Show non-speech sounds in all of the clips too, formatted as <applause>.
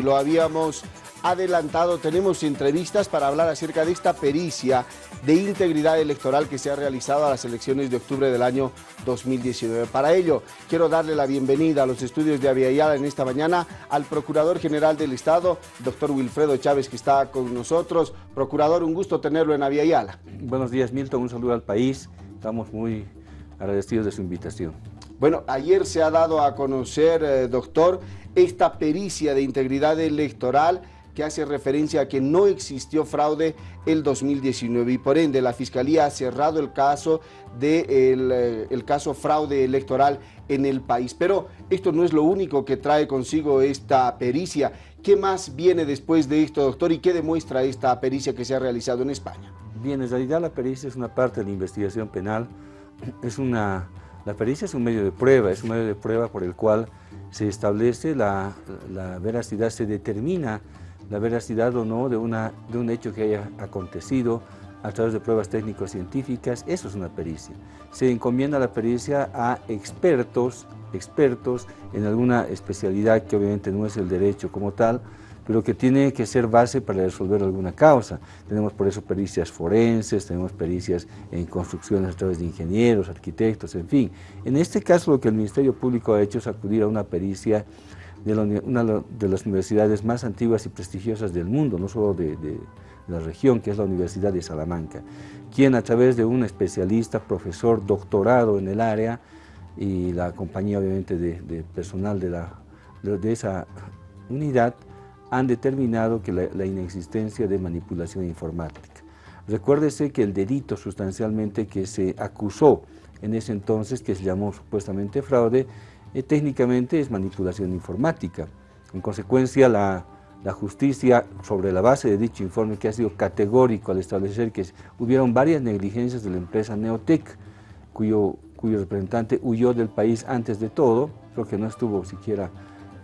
y lo habíamos adelantado, tenemos entrevistas para hablar acerca de esta pericia de integridad electoral que se ha realizado a las elecciones de octubre del año 2019. Para ello, quiero darle la bienvenida a los estudios de Aviala en esta mañana al Procurador General del Estado, doctor Wilfredo Chávez, que está con nosotros. Procurador, un gusto tenerlo en Aviala. Buenos días, Milton, un saludo al país. Estamos muy agradecidos de su invitación. Bueno, ayer se ha dado a conocer, eh, doctor, esta pericia de integridad electoral que hace referencia a que no existió fraude el 2019 y por ende la Fiscalía ha cerrado el caso de eh, el, caso fraude electoral en el país. Pero esto no es lo único que trae consigo esta pericia. ¿Qué más viene después de esto, doctor, y qué demuestra esta pericia que se ha realizado en España? Bien, en realidad la pericia es una parte de la investigación penal. Es una, la pericia es un medio de prueba, es un medio de prueba por el cual se establece la, veracidad, se determina la veracidad o no de, una, de un hecho que haya acontecido a través de pruebas técnico-científicas, eso es una pericia. Se encomienda la pericia a expertos, expertos en alguna especialidad que obviamente no es el derecho como tal, pero que tiene que ser base para resolver alguna causa. Tenemos por eso pericias forenses, tenemos pericias en construcciones a través de ingenieros, arquitectos, en fin. En este caso lo que el Ministerio Público ha hecho es acudir a una pericia de una de las universidades más antiguas y prestigiosas del mundo, no solo de, la región, que es la Universidad de Salamanca, quien a través de un especialista, profesor, doctorado en el área, y la compañía obviamente de, personal de, la, de, esa unidad, han determinado que la, inexistencia de manipulación informática. Recuérdese que el delito sustancialmente que se acusó en ese entonces, que se llamó supuestamente fraude, eh, técnicamente es manipulación informática. En consecuencia, la, justicia, sobre la base de dicho informe que ha sido categórico al establecer que hubieron varias negligencias de la empresa Neotec, cuyo, cuyo representante huyó del país antes de todo, creo que no estuvo siquiera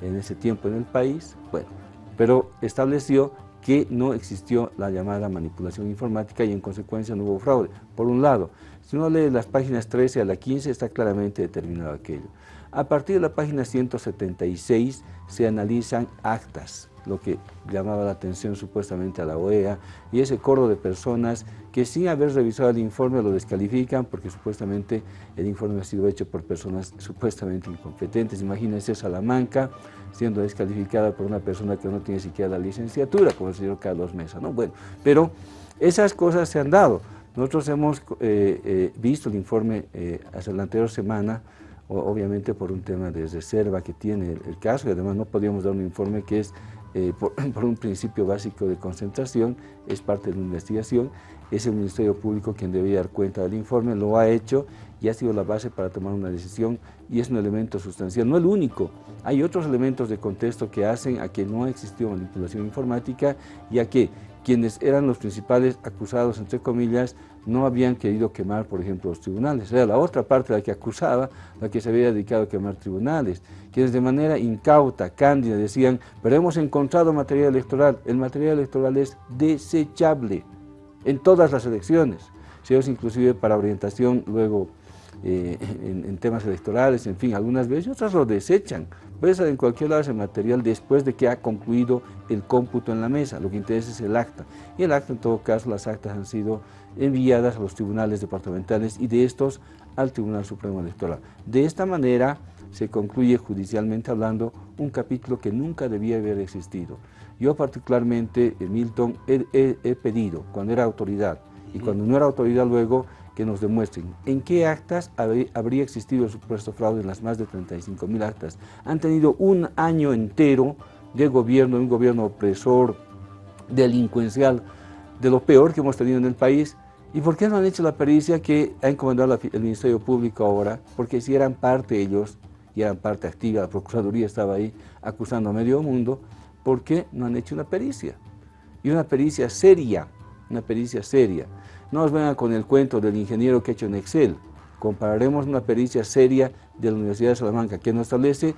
en ese tiempo en el país, bueno, pero estableció que no existió la llamada manipulación informática y en consecuencia no hubo fraude. Por un lado, si uno lee las páginas 13 a la 15 está claramente determinado aquello. A partir de la página 176 se analizan actas, lo que llamaba la atención supuestamente a la OEA, y ese coro de personas que sin haber revisado el informe lo descalifican porque supuestamente el informe ha sido hecho por personas supuestamente incompetentes. Imagínense Salamanca siendo descalificada por una persona que no tiene siquiera la licenciatura, como el señor Carlos Mesa. ¿no? Bueno, pero esas cosas se han dado. Nosotros hemos eh, eh, visto el informe eh, hace la anterior semana obviamente por un tema de reserva que tiene el, caso y además no podíamos dar un informe que es eh, <clears throat> por, un principio básico de concentración, es parte de la investigación, es el Ministerio Público quien debía dar cuenta del informe, lo ha hecho y ha sido la base para tomar una decisión y es un elemento sustancial, no el único, hay otros elementos de contexto que hacen a que no existió manipulación informática y a que quienes eran los principales acusados, entre comillas, no habían querido quemar, por ejemplo, los tribunales. Era la otra parte la que acusaba, la que se había dedicado a quemar tribunales, quienes de manera incauta, cándida, decían, pero hemos encontrado material electoral. El material electoral es desechable en todas las elecciones. Se usa inclusive para orientación luego eh, en, temas electorales, en fin, algunas veces, otras lo desechan. Puede en cualquier lado ese material después de que ha concluido el cómputo en la mesa, lo que interesa es el acta. Y el acta, en todo caso, las actas han sido enviadas a los tribunales departamentales y de estos al Tribunal Supremo Electoral. De esta manera se concluye judicialmente hablando un capítulo que nunca debía haber existido. Yo particularmente, Milton, he pedido, cuando era autoridad, y cuando no era autoridad luego, que nos demuestren en qué actas habría existido el supuesto fraude en las más de 35 mil actas. Han tenido un año entero de gobierno, un gobierno opresor, delincuencial, de lo peor que hemos tenido en el país. ¿Y por qué no han hecho la pericia que ha encomendado el Ministerio Público ahora? Porque si eran parte ellos, y eran parte activa, la Procuraduría estaba ahí acusando a medio mundo, ¿por qué no han hecho una pericia? Y una pericia seria, una pericia seria. No nos vengan con el cuento del ingeniero que ha hecho en Excel. Compararemos una pericia seria de la Universidad de Salamanca que nos establece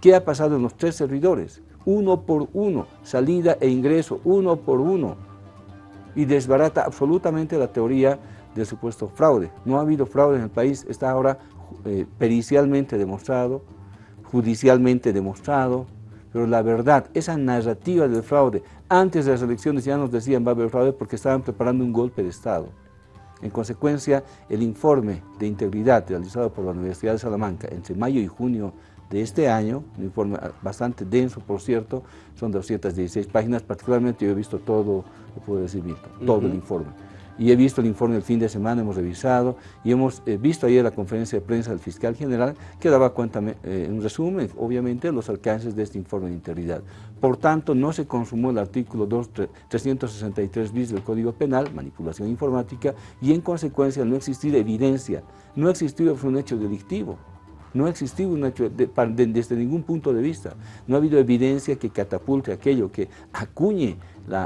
qué ha pasado en los tres servidores, uno por uno, salida e ingreso, uno por uno, y desbarata absolutamente la teoría del supuesto fraude. No ha habido fraude en el país, está ahora eh, pericialmente demostrado, judicialmente demostrado, pero la verdad, esa narrativa del fraude, antes de las elecciones ya nos decían va a haber fraude porque estaban preparando un golpe de Estado. En consecuencia, el informe de integridad realizado por la Universidad de Salamanca entre mayo y junio de este año, un informe bastante denso, por cierto, son 216 páginas, particularmente yo he visto todo, lo puedo decir, todo el informe y he visto el informe del fin de semana, hemos revisado y hemos eh, visto ayer la conferencia de prensa del fiscal general que daba cuenta, eh, en resumen, obviamente, los alcances de este informe de integridad. Por tanto, no se consumó el artículo 2, 363 bis del Código Penal, manipulación informática, y en consecuencia no existir evidencia, no ha existido un hecho delictivo. No ha existido un hecho desde ningún punto de vista. No ha habido evidencia que catapulte aquello, que acuñe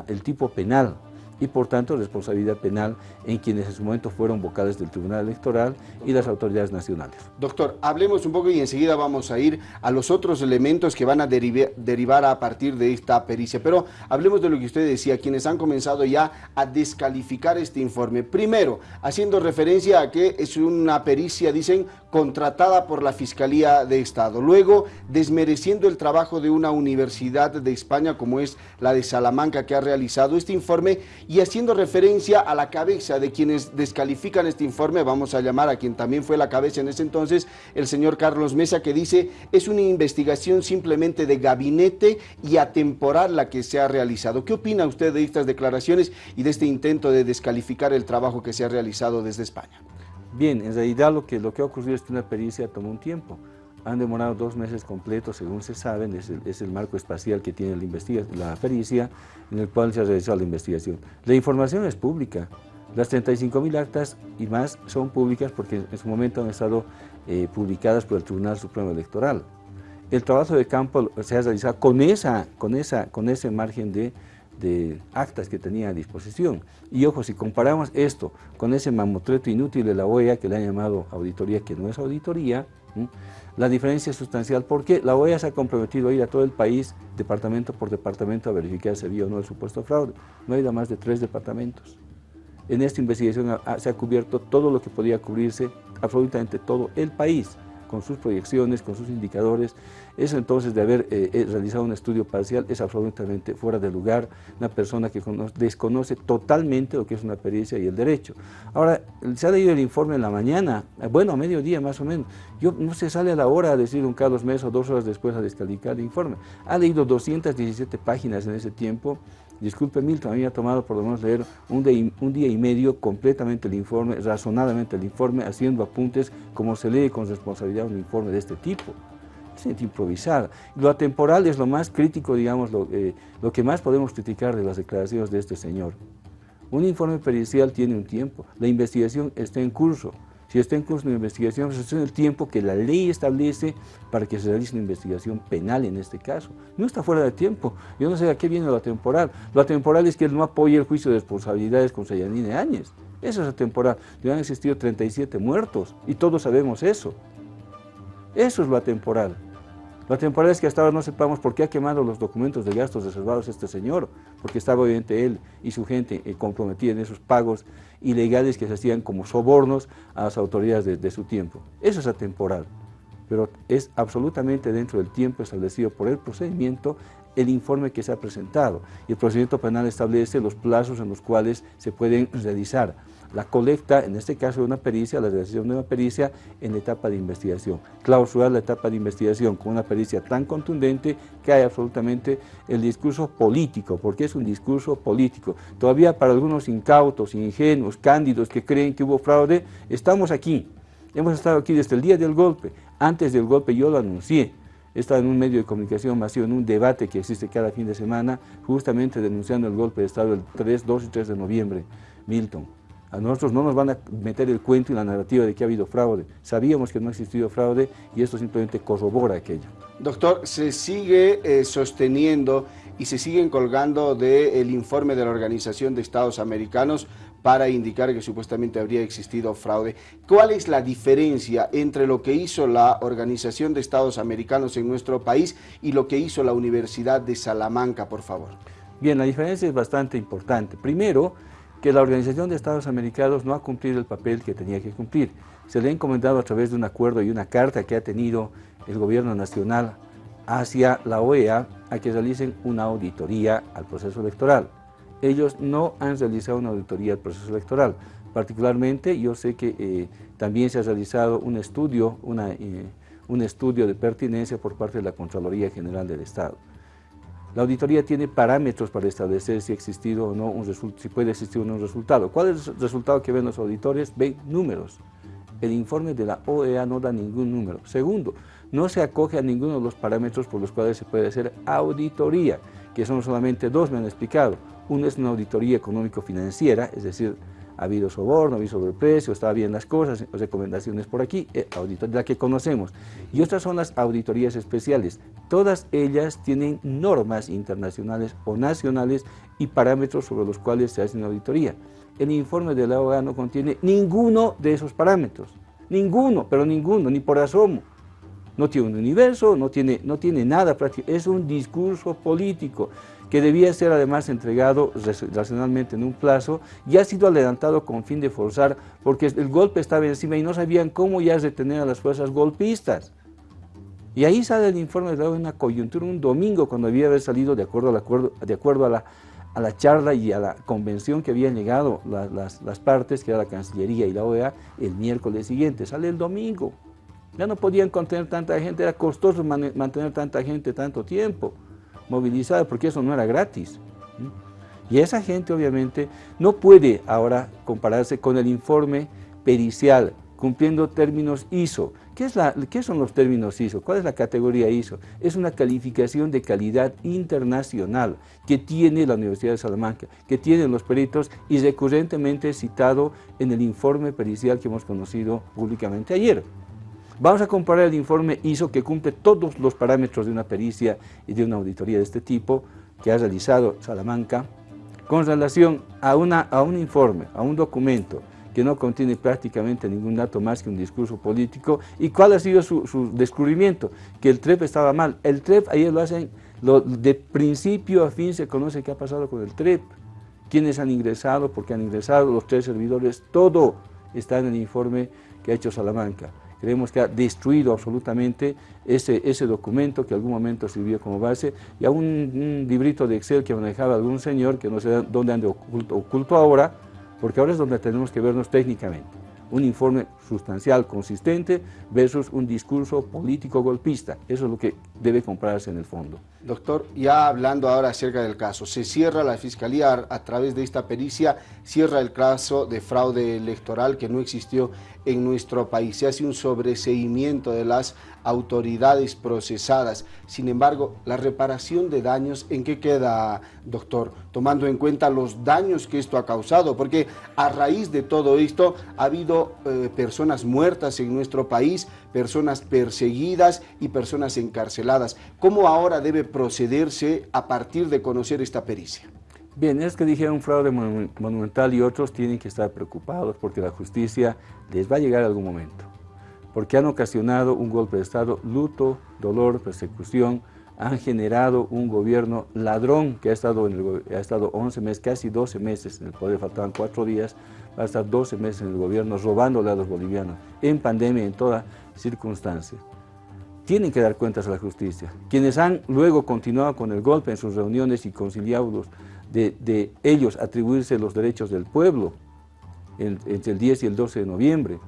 el tipo penal y por tanto responsabilidad penal en quienes en su momento fueron vocales del Tribunal Electoral y las autoridades nacionales. Doctor, hablemos un poco y enseguida vamos a ir a los otros elementos que van a derivar a partir de esta pericia, pero hablemos de lo que usted decía, quienes han comenzado ya a descalificar este informe. Primero, haciendo referencia a que es una pericia, dicen, contratada por la Fiscalía de Estado. Luego, desmereciendo el trabajo de una universidad de España como es la de Salamanca que ha realizado este informe y haciendo referencia a la cabeza de quienes descalifican este informe, vamos a llamar a quien también fue la cabeza en ese entonces, el señor Carlos Mesa, que dice es una investigación simplemente de gabinete y atemporal la que se ha realizado. ¿Qué opina usted de estas declaraciones y de este intento de descalificar el trabajo que se ha realizado desde España? Bien, en realidad lo que, lo que ha ocurrido es que una pericia tomó un tiempo han demorado dos meses completos, según se sabe, es el, marco espacial que tiene la, la pericia, en el cual se ha realizado la investigación. La información es pública, las 35.000 actas y más son públicas porque en su momento han estado eh, publicadas por el Tribunal Supremo Electoral. El trabajo de campo se ha realizado con, esa, con, esa, con ese margen de, de actas que tenía a disposición. Y ojo, si comparamos esto con ese mamotreto inútil de la OEA que le han llamado auditoría, que no es auditoría, la diferencia es sustancial porque la OEA se ha comprometido a ir a todo el país, departamento por departamento, a verificar si había o no el supuesto fraude. No ha ido a más de tres departamentos. En esta investigación se ha cubierto todo lo que podía cubrirse, absolutamente todo el país con sus proyecciones, con sus indicadores. Eso entonces de haber eh, eh, realizado un estudio parcial es absolutamente fuera de lugar, una persona que desconoce totalmente lo que es una pericia y el derecho. Ahora, se ha leído el informe en la mañana, eh, bueno, a mediodía más o menos, yo no se sale a la hora a decir un Carlos Mesa dos horas después a descalificar el informe. Ha leído 217 páginas en ese tiempo, Disculpe Milton, a mí me ha tomado por lo menos leer un día, y medio completamente el informe, razonadamente el informe, haciendo apuntes como se lee con responsabilidad un informe de este tipo. Es improvisar. Lo atemporal es lo más crítico, digamos, lo, eh, lo que más podemos criticar de las declaraciones de este señor. Un informe pericial tiene un tiempo, la investigación está en curso. Si está en curso una investigación, pues es el tiempo que la ley establece para que se realice una investigación penal en este caso. No está fuera de tiempo. Yo no sé a qué viene lo atemporal. Lo atemporal es que él no apoya el juicio de responsabilidades con Sayanine Áñez. Eso es atemporal. Ya han existido 37 muertos y todos sabemos eso. Eso es lo atemporal. Lo temporal es que hasta ahora no sepamos por qué ha quemado los documentos de gastos reservados este señor, porque estaba obviamente él y su gente eh, comprometida en esos pagos ilegales que se hacían como sobornos a las autoridades de, de su tiempo. Eso es atemporal, pero es absolutamente dentro del tiempo establecido por el procedimiento el informe que se ha presentado. Y el procedimiento penal establece los plazos en los cuales se pueden realizar la colecta, en este caso de una pericia, la realización de una pericia en etapa de investigación. Clausurar la etapa de investigación con una pericia tan contundente que hay absolutamente el discurso político, porque es un discurso político. Todavía para algunos incautos, ingenuos, cándidos que creen que hubo fraude, estamos aquí. Hemos estado aquí desde el día del golpe. Antes del golpe yo lo anuncié. He estado en un medio de comunicación masivo, en un debate que existe cada fin de semana, justamente denunciando el golpe de Estado el 3, 2 y 3 de noviembre. Milton. A nosotros no nos van a meter el cuento y la narrativa de que ha habido fraude. Sabíamos que no ha existido fraude y esto simplemente corrobora aquello. Doctor, se sigue eh, sosteniendo y se siguen colgando del informe de la Organización de Estados Americanos para indicar que supuestamente habría existido fraude. ¿Cuál es la diferencia entre lo que hizo la Organización de Estados Americanos en nuestro país y lo que hizo la Universidad de Salamanca, por favor? Bien, la diferencia es bastante importante. Primero, que la Organización de Estados Americanos no ha cumplido el papel que tenía que cumplir. Se le ha encomendado a través de un acuerdo y una carta que ha tenido el gobierno nacional hacia la OEA a que realicen una auditoría al proceso electoral. Ellos no han realizado una auditoría al proceso electoral. Particularmente yo sé que eh, también se ha realizado un estudio, eh, un estudio de pertinencia por parte de la Contraloría General del Estado. La auditoría tiene parámetros para establecer si ha existido o no un si puede existir o no un resultado. ¿Cuál es el resultado que ven los auditores? Ven números. El informe de la OEA no da ningún número. Segundo, no se acoge a ninguno de los parámetros por los cuales se puede hacer auditoría, que son solamente dos, me han explicado. Uno es una auditoría económico-financiera, es decir, ha habido soborno, ha habido sobreprecio, estaba bien las cosas, recomendaciones por aquí, eh, auditoría que conocemos. Y otras son las auditorías especiales. Todas ellas tienen normas internacionales o nacionales y parámetros sobre los cuales se hace una auditoría. El informe de la no contiene ninguno de esos parámetros. Ninguno, pero ninguno, ni por asomo. No tiene un universo, no tiene, no tiene nada práctico. Es un discurso político que debía ser además entregado racionalmente en un plazo y ha sido adelantado con fin de forzar porque el golpe estaba encima y no sabían cómo ya detener a las fuerzas golpistas. Y ahí sale el informe de una coyuntura un domingo cuando había haber salido de acuerdo, de acuerdo a, la, a la charla y a la convención que habían llegado las, las partes, que era la Cancillería y la OEA, el miércoles siguiente. Sale el domingo. Ya no podían contener tanta gente, era costoso mantener tanta gente tanto tiempo movilizada, porque eso no era gratis. Y esa gente obviamente no puede ahora compararse con el informe pericial, cumpliendo términos ISO. ¿Qué, es ¿Qué son los términos ISO? ¿Cuál es la categoría ISO? Es una calificación de calidad internacional que tiene la Universidad de Salamanca, que tienen los peritos y recurrentemente citado en el informe pericial que hemos conocido públicamente ayer. Vamos a comparar el informe ISO que cumple todos los parámetros de una pericia y de una auditoría de este tipo que ha realizado Salamanca con relación a, una, a un informe, a un documento que no contiene prácticamente ningún dato más que un discurso político. ¿Y cuál ha sido su, descubrimiento? Que el TREP estaba mal. El TREP, ayer lo hacen, de principio a fin se conoce qué ha pasado con el TREP, quiénes han ingresado, por qué han ingresado, los tres servidores, todo está en el informe que ha hecho Salamanca. Creemos que ha destruido absolutamente ese, ese documento que en algún momento sirvió como base y a un, librito de Excel que manejaba algún señor que no sé dónde anda oculto, oculto ahora, porque ahora es donde tenemos que vernos técnicamente. Un informe sustancial, consistente, versus un discurso político golpista. Eso es lo que debe comprarse en el fondo. Doctor, ya hablando ahora acerca del caso, se cierra la Fiscalía a través de esta pericia, cierra el caso de fraude electoral que no existió en nuestro país. Se hace un sobreseimiento de las autoridades procesadas. Sin embargo, la reparación de daños, ¿en qué queda, doctor? Tomando en cuenta los daños que esto ha causado, porque a raíz de todo esto ha habido eh, personas muertas en nuestro país, personas perseguidas y personas encarceladas. ¿Cómo ahora debe procederse a partir de conocer esta pericia? Bien, es que dijeron fraude monumental y otros tienen que estar preocupados porque la justicia les va a llegar algún momento. Porque han ocasionado un golpe de Estado, luto, dolor, persecución, han generado un gobierno ladrón que ha estado, en el, ha estado 11 meses, casi 12 meses en el poder, faltaban 4 días, va a estar 12 meses en el gobierno robándole a los bolivianos, en pandemia, en toda circunstancia. Tienen que dar cuentas a la justicia. Quienes han luego continuado con el golpe en sus reuniones y conciliados de, ellos atribuirse los derechos del pueblo entre el 10 y el 12 de noviembre,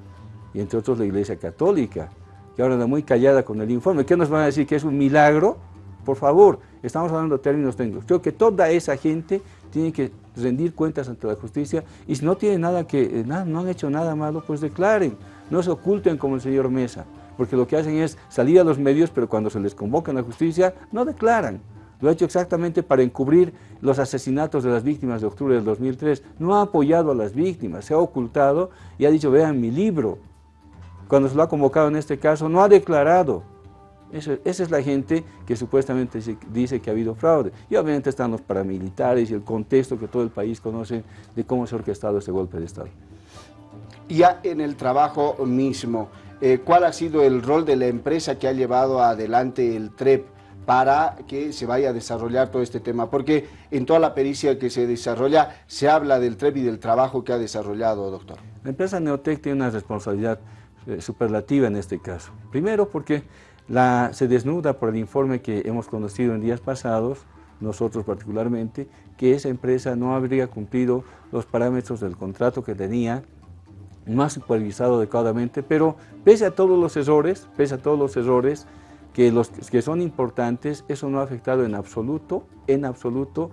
y entre otros la Iglesia Católica, que ahora anda muy callada con el informe. ¿Qué nos van a decir? ¿Que es un milagro? Por favor, estamos hablando de términos técnicos. Creo que toda esa gente tiene que rendir cuentas ante la justicia y si no tienen nada que, eh, nada, no han hecho nada malo, pues declaren, no se oculten como el señor Mesa, porque lo que hacen es salir a los medios, pero cuando se les convoca en la justicia, no declaran. Lo ha hecho exactamente para encubrir los asesinatos de las víctimas de octubre del 2003. No ha apoyado a las víctimas, se ha ocultado y ha dicho, vean mi libro. Cuando se lo ha convocado en este caso, no ha declarado. Esa es la gente que supuestamente dice que ha habido fraude. Y obviamente están los paramilitares y el contexto que todo el país conoce de cómo se ha orquestado este golpe de Estado. Ya en el trabajo mismo, eh, ¿cuál ha sido el rol de la empresa que ha llevado adelante el TREP? para que se vaya a desarrollar todo este tema, porque en toda la pericia que se desarrolla se habla del TREP y del trabajo que ha desarrollado, doctor. La empresa Neotec tiene una responsabilidad eh, superlativa en este caso. Primero porque la, se desnuda por el informe que hemos conocido en días pasados, nosotros particularmente, que esa empresa no habría cumplido los parámetros del contrato que tenía, no ha supervisado adecuadamente, pero pese a todos los errores, pese a todos los errores que, los, que son importantes, eso no ha afectado en absoluto, en absoluto,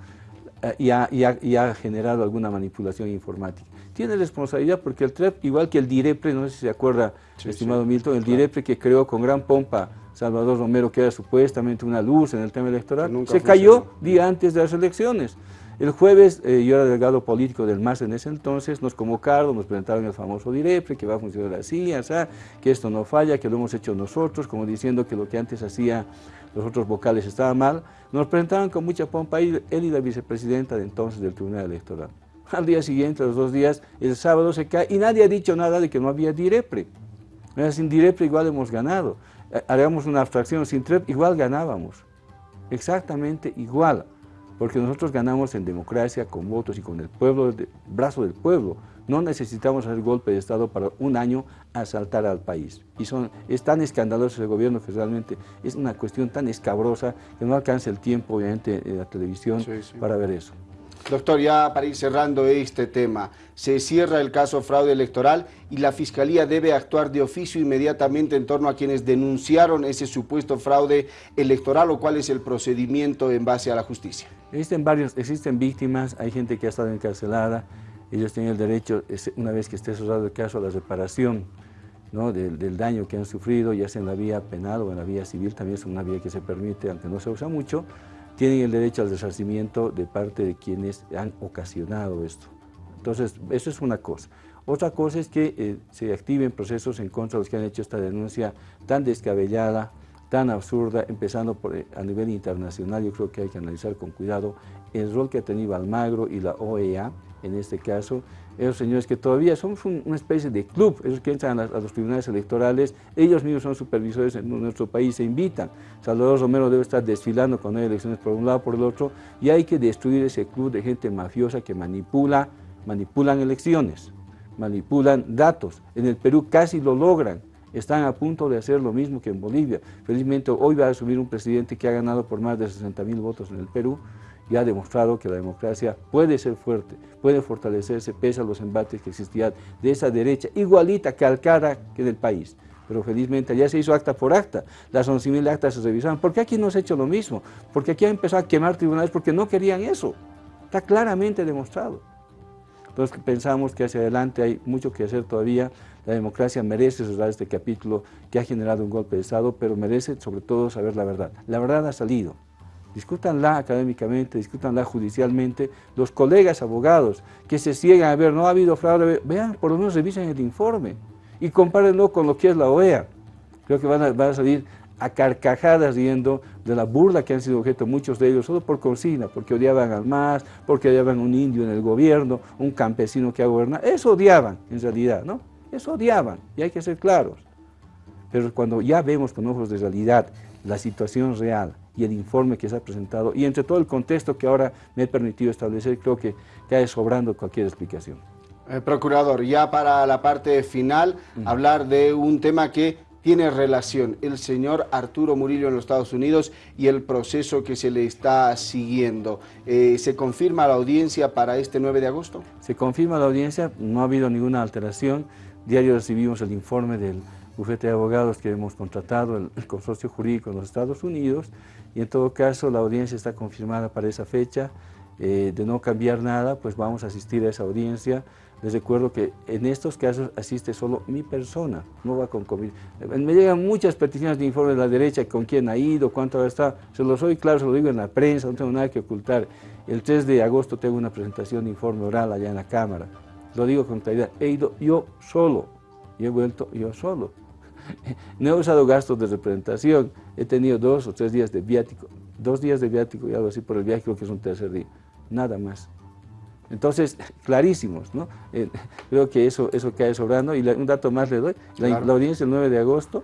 eh, y, ha, y, ha, generado alguna manipulación informática. Tiene responsabilidad porque el TREP, igual que el DIREPRE, no sé si se acuerda, estimado Milton, el DIREPRE que creó con gran pompa Salvador Romero, que era supuestamente una luz en el tema electoral, se cayó día antes de las elecciones. El jueves, eh, yo era delegado político del MAS en ese entonces, nos convocaron, nos presentaron el famoso DIREPRE, que va a funcionar así, así, que esto no falla, que lo hemos hecho nosotros, como diciendo que lo que antes hacía los otros vocales estaba mal. Nos presentaron con mucha pompa él y la vicepresidenta de entonces del Tribunal Electoral. Al día siguiente, los dos días, el sábado se cae y nadie ha dicho nada de que no había DIREPRE. Sin DIREPRE igual hemos ganado. Eh, haríamos una abstracción sin TREP, igual ganábamos. Exactamente igual. Porque nosotros ganamos en democracia, con votos y con el pueblo, el brazo del pueblo. No necesitamos hacer golpe de Estado para un año asaltar al país. Y son, es tan escandaloso el gobierno que realmente es una cuestión tan escabrosa que no alcanza el tiempo, obviamente, en la televisión para ver eso. Doctor, ya para ir cerrando este tema, se cierra el caso fraude electoral y la Fiscalía debe actuar de oficio inmediatamente en torno a quienes denunciaron ese supuesto fraude electoral o cuál es el procedimiento en base a la justicia. Existen varios, existen víctimas, hay gente que ha estado encarcelada, ellos tienen el derecho, una vez que esté cerrado el caso, a la reparación ¿no? del, del, daño que han sufrido, ya sea en la vía penal o en la vía civil, también es una vía que se permite, aunque no se usa mucho, tienen el derecho al resarcimiento de parte de quienes han ocasionado esto. Entonces, eso es una cosa. Otra cosa es que eh, se activen procesos en contra de los que han hecho esta denuncia tan descabellada, tan absurda, empezando por, eh, a nivel internacional, yo creo que hay que analizar con cuidado el rol que ha tenido Almagro y la OEA, en este caso, esos señores que todavía somos una especie de club, esos que entran a, los tribunales electorales, ellos mismos son supervisores en nuestro país, se invitan. Salvador Romero debe estar desfilando con elecciones por un lado por el otro, y hay que destruir ese club de gente mafiosa que manipula, manipulan elecciones, manipulan datos. En el Perú casi lo logran, están a punto de hacer lo mismo que en Bolivia. Felizmente hoy va a subir un presidente que ha ganado por más de 60 mil votos en el Perú, y ha demostrado que la democracia puede ser fuerte, puede fortalecerse pese a los embates que existían de esa derecha, igualita, calcada que del país. Pero felizmente ya se hizo acta por acta, las 11.000 actas se revisaron. ¿Por qué aquí no se ha hecho lo mismo? Porque aquí ha empezado a quemar tribunales porque no querían eso. Está claramente demostrado. Entonces pensamos que hacia adelante hay mucho que hacer todavía. La democracia merece cerrar este capítulo que ha generado un golpe de Estado, pero merece sobre todo saber la verdad. La verdad ha salido discútanla académicamente, discútanla judicialmente, los colegas abogados que se ciegan a ver, no ha habido fraude, vean, por lo menos revisen el informe y compárenlo con lo que es la OEA. Creo que van a, salir a carcajadas riendo de la burla que han sido objeto muchos de ellos, solo por consigna, porque odiaban al MAS, porque odiaban un indio en el gobierno, un campesino que ha gobernado, eso odiaban en realidad, ¿no? Eso odiaban, y hay que ser claros. Pero cuando ya vemos con ojos de realidad la situación real, y el informe que se ha presentado y entre todo el contexto que ahora me he permitido establecer, creo que cae sobrando cualquier explicación. Eh, procurador, ya para la parte final, hablar de un tema que tiene relación, el señor Arturo Murillo en los Estados Unidos y el proceso que se le está siguiendo. Eh, ¿Se confirma la audiencia para este 9 de agosto? Se confirma la audiencia, no ha habido ninguna alteración. Diario recibimos el informe del bufete de abogados que hemos contratado, el, consorcio jurídico en los Estados Unidos, y en todo caso la audiencia está confirmada para esa fecha. Eh, de no cambiar nada, pues vamos a asistir a esa audiencia. Les recuerdo que en estos casos asiste solo mi persona, no va con COVID. Me llegan muchas peticiones de informe de la derecha, con quién ha ido, cuánto ha estado. Se lo soy claro, se lo digo en la prensa, no tengo nada que ocultar. El 3 de agosto tengo una presentación de informe oral allá en la Cámara. Lo digo con claridad, he ido yo solo y he vuelto yo solo. <laughs> No he usado gastos de representación, he tenido dos o tres días de viático, dos días de viático y algo así por el viaje, creo que es un tercer día, nada más. Entonces, clarísimos, ¿no? Eh, creo que eso, eso cae sobrando. Y un dato más le doy, la, audiencia el 9 de agosto,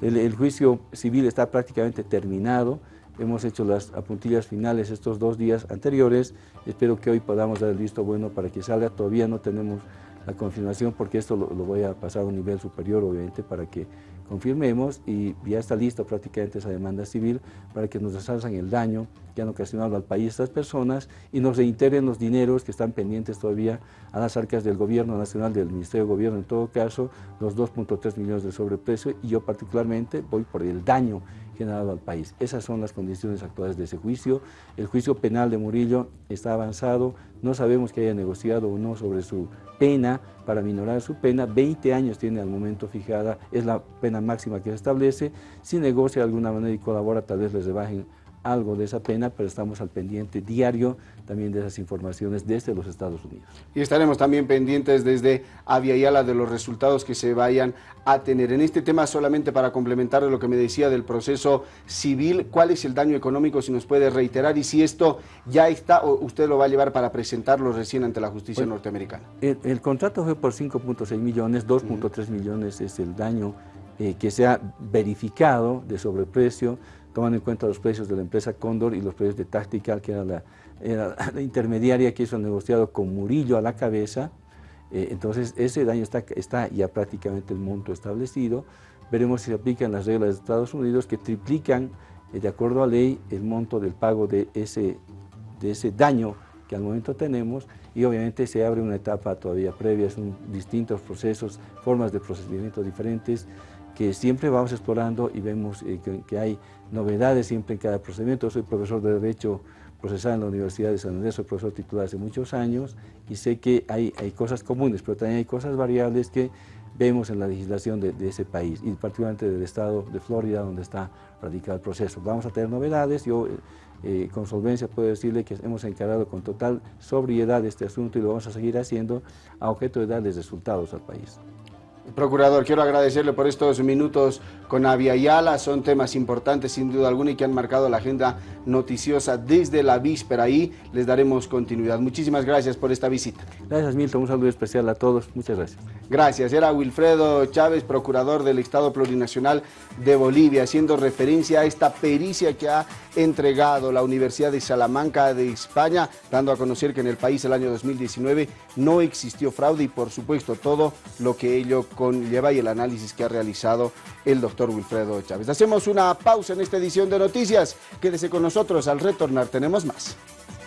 el, juicio civil está prácticamente terminado, hemos hecho las apuntillas finales estos dos días anteriores, espero que hoy podamos dar el visto bueno para que salga, todavía no tenemos la confirmación porque esto lo, voy a pasar a un nivel superior obviamente para que confirmemos y ya está lista prácticamente esa demanda civil para que nos resalzan el daño que han ocasionado al país estas personas y nos reintegren los dineros que están pendientes todavía a las arcas del gobierno nacional, del Ministerio de Gobierno en todo caso, los 2.3 millones de sobreprecio y yo particularmente voy por el daño generado al país. Esas son las condiciones actuales de ese juicio. El juicio penal de Murillo está avanzado, no sabemos que haya negociado o no sobre su pena, para minorar su pena, 20 años tiene al momento fijada, es la pena máxima que se establece, si negocia de alguna manera y colabora, tal vez les rebajen algo de esa pena, pero estamos al pendiente diario también de esas informaciones desde los Estados Unidos. Y estaremos también pendientes desde Aviala de los resultados que se vayan a tener. En este tema, solamente para complementar lo que me decía del proceso civil, ¿cuál es el daño económico, si nos puede reiterar, y si esto ya está o usted lo va a llevar para presentarlo recién ante la justicia norteamericana? El, contrato fue por 5.6 millones, 2.3 millones es el daño eh, que se ha verificado de sobreprecio, tomando en cuenta los precios de la empresa Cóndor y los precios de Tactical, que era la, <laughs> intermediaria que hizo negociado con Murillo a la cabeza, eh, entonces ese daño está, está ya prácticamente el monto establecido, veremos si se aplican las reglas de Estados Unidos que triplican, eh, de acuerdo a ley, el monto del pago de ese, de ese daño que al momento tenemos y obviamente se abre una etapa todavía previa, son distintos procesos, formas de procedimiento diferentes, que siempre vamos explorando y vemos eh, que, hay novedades siempre en cada procedimiento. Soy profesor de Derecho Procesal en la Universidad de San Andrés, soy profesor titular hace muchos años y sé que hay, hay cosas comunes, pero también hay cosas variables que vemos en la legislación de, ese país y particularmente del estado de Florida donde está radicado el proceso. Vamos a tener novedades, yo eh, eh, con solvencia puedo decirle que hemos encarado con total sobriedad este asunto y lo vamos a seguir haciendo a objeto de darles resultados al país. Procurador, quiero agradecerle por estos minutos con Avia Yala, son temas importantes sin duda alguna y que han marcado la agenda noticiosa desde la víspera ahí les daremos continuidad. Muchísimas gracias por esta visita. Gracias Milton, un saludo especial a todos, muchas gracias. Gracias, era Wilfredo Chávez, procurador del Estado Plurinacional de Bolivia, haciendo referencia a esta pericia que ha entregado la Universidad de Salamanca de España, dando a conocer que en el país el año 2019 no existió fraude y por supuesto todo lo que ello conlleva y el análisis que ha realizado el doctor Wilfredo Chávez. Hacemos una pausa en esta edición de noticias. Quédese con nosotros, al retornar tenemos más.